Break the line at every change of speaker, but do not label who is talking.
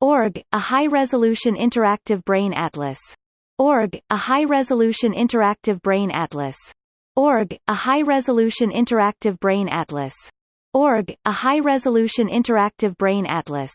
org, a high-resolution interactive brain atlas. org, a high-resolution interactive brain atlas. org, a high-resolution interactive brain atlas. org, a high-resolution interactive brain atlas.